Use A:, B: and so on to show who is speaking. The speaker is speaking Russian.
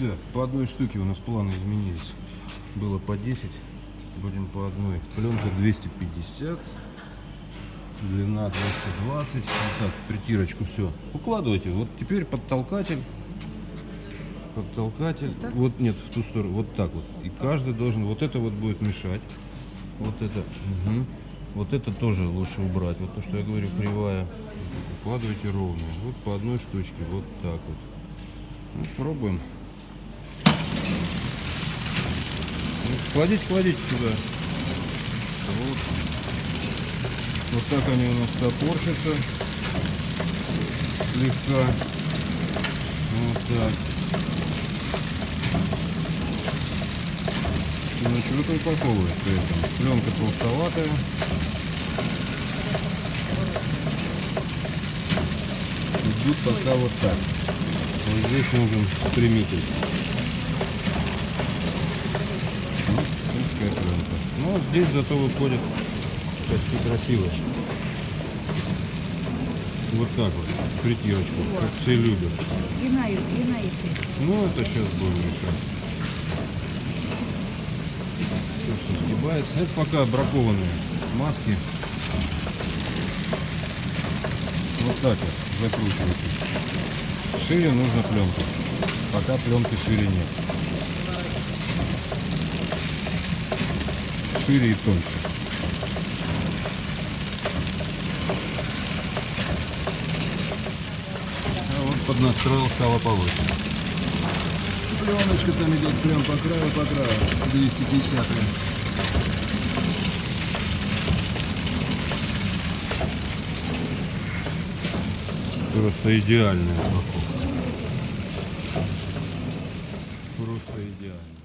A: Так, по одной штуке у нас планы изменились. Было по 10, будем по одной. Пленка 250, длина 220. Вот так, в притирочку все. Укладывайте. Вот теперь подтолкатель. Подтолкатель. Вот, нет, в ту сторону. Вот так вот. И каждый должен. Вот это вот будет мешать. Вот это. мгм. Вот это тоже лучше убрать. Вот то, что я говорю, кривая. Укладывайте ровно. Вот по одной штучке. Вот так вот. Ну, пробуем. Кладите, кладите сюда. Вот. Так они у нас топорщатся. Слегка. Вот так. Ну что-то упаковывает при этом. Пленка толстоватая. Идут пока вот так. Вот здесь нужен стремитель. Ну, узкая пленка. Ну, вот здесь зато выходит почти красиво. Вот так вот, притирочку, как все любят.
B: Длина, длина.
A: Ну, это сейчас будем решать. Все, что сгибается. Это пока бракованные маски. Вот так вот закручивайте. Шире нужно пленку. Пока пленки шире нет. Шире и тоньше. А вот поднастроил стало получше. Пленочка там идет прям по краю, по краю. 250 Просто идеальная упаковка. Просто идеально.